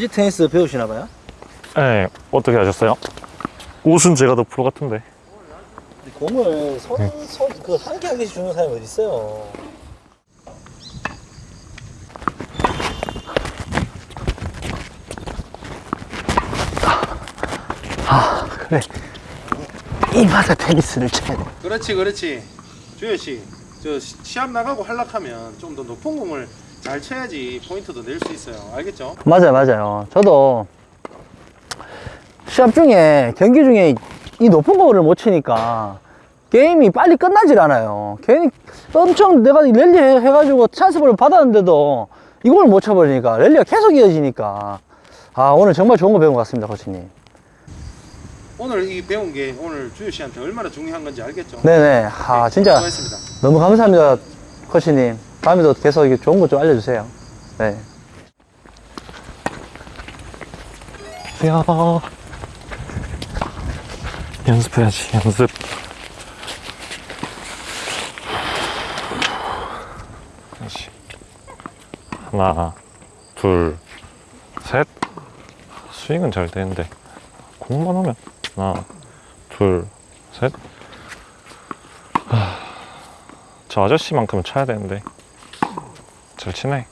이제 테니스 배우시나 봐요? 네, 어떻게 하셨어요? 옷은 제가 더 프로 같은데. 공을 손, 손, 그한개 한 개씩 주는 사람이 어디 있어요? 아, 그래. 이 맛에 테니스를 쳐야 돼. 그렇지 그렇지 주현 씨저 시합 나가고 활락하면 좀 더 높은 공을 잘 쳐야지 포인트도 낼 수 있어요 알겠죠? 맞아요, 맞아요. 저도 시합 중에, 경기 중에 이 높은 거를 못 치니까 게임이 빨리 끝나질 않아요. 괜히 엄청 내가 랠리 해- 해가지고 찬스볼을 받았는데도 이걸 못 쳐버리니까 랠리가 계속 이어지니까 아, 오늘 정말 좋은 거 배운 것 같습니다, 코치님. 오늘 이 배운 게 오늘 주현 씨한테 얼마나 중요한 건지 알겠죠? 네네. 아, 진짜 수고했습니다 너무 감사합니다, 코치님. 다음에도 계속 좋은 거 좀 알려주세요. 네. 야 연습해야지, 연습. 하나, 둘, 셋. 스윙은 잘 되는데, 공만 하면. 하나, 둘, 셋. 하, 저 아저씨만큼은 쳐야 되는데. 잘 치네.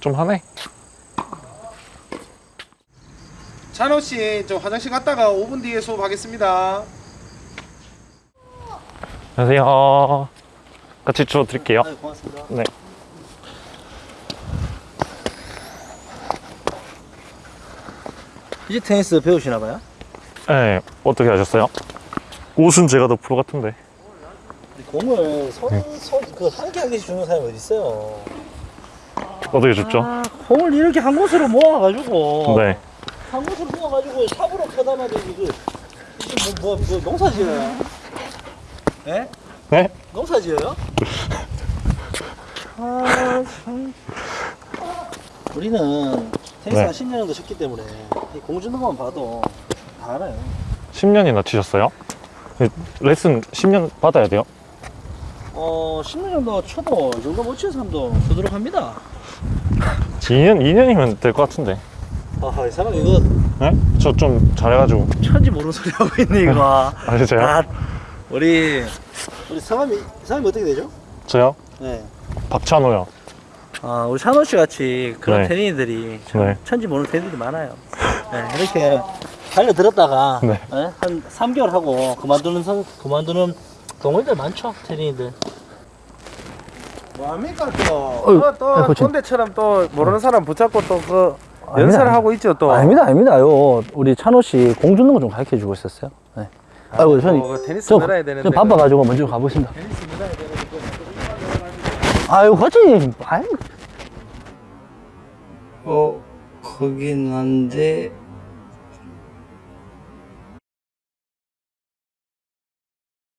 좀 하네. 찬호 씨 저 화장실 갔다가 5분 뒤에 수업하겠습니다 안녕하세요. 같이 주워 드릴게요. 네, 고맙습니다. 네. 이제 테니스 배우시나 봐요? 네, 어떻게 하셨어요? 옷은 제가 더 프로 같은데. 공을 손, 손, 그한 개 한 개씩 주는 사람이 어디 있어요? 어떻게 줬죠? 아, 공을 이렇게 한 곳으로 모아가지고 네. 한 곳으로 모아가지고 삽으로 쳐담아도 이거 이게 뭐, 뭐, 뭐 농사 지어요? 예? 네? 농사 지어요? 아, 참. 우리는 테니스 네. 한 10년 정도 쳤기 때문에 이공 주는 것만 봐도 다 알아요. 10년이나 치셨어요? 네, 레슨 10년 받아야 돼요? 어, 10년 정도 쳐도 이 정도 못 치는 사람도 두드러합니다. 2년, 2년이면 될 것 같은데. 아, 이 사람 이거 네? 저 좀 잘해가지고. 천지 모르는 소리 하고 있네, 이거. 아, 진짜요? 아, 우리, 우리 성함이, 성함이 어떻게 되죠? 저요? 네. 박찬호요. 아, 우리 찬호 씨 같이 그런 네. 테니들이 참 네. 천지 모르는 테니들이 많아요. 네, 이렇게 달려들었다가 네. 네, 한 3개월 하고 그만두는 선, 그만두는 동호인들 많죠, 테니들. 뭐합니까 또? 어휴, 또, 또 아이고, 어. 참. 꼰대처럼 또 모르는 사람 붙잡고 또그 아닙니다. 연설을 하고 있죠 또 아닙니다, 아닙니다. 요 우리 찬호 씨 공 주는 거 좀 가르쳐 주고 있었어요. 네. 아이고, 저는 어, 테니스 저, 늘어야 되는데 저 바빠가지고 먼저 가보겠습니다. 테니스 늘어야 되는데 아유, 코치님, 아유. 어, 거긴 한데,